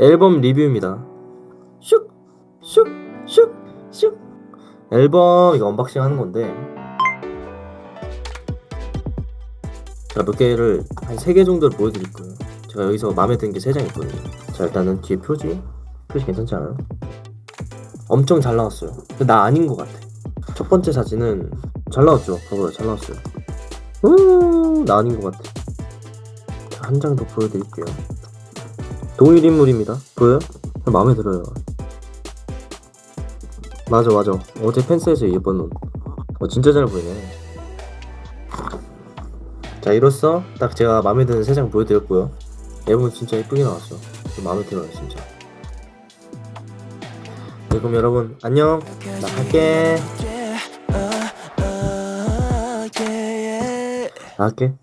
앨범 리뷰입니다. 슉, 슉, 슉, 슉. 앨범 이거 unboxing 하는 건데 제가 몇 개를 한세개 정도를 보여드릴 거예요. 제가 여기서 마음에 드는 게세장 있거든요. 자 일단은 뒤에 표지, 표지 괜찮지 않아요? 엄청 잘 나왔어요. 근데 나 아닌 것 같아. 첫 번째 사진은 잘 나왔죠. 봐봐요, 잘 나왔어요. 우, 나 아닌 것 같아. 한 장 더 보여드릴게요. 동일 인물입니다. 보여요? 마음에 들어요. 맞아, 맞아. 어제 펜스에서 입은 옷. 어, 진짜 잘 보이네. 자, 이로써 딱 제가 마음에 드는 세 장 보여드렸고요. 앨범 진짜 예쁘게 나왔어. 마음에 들어요, 진짜. 네, 그럼 여러분, 안녕. 나 갈게. 나 갈게.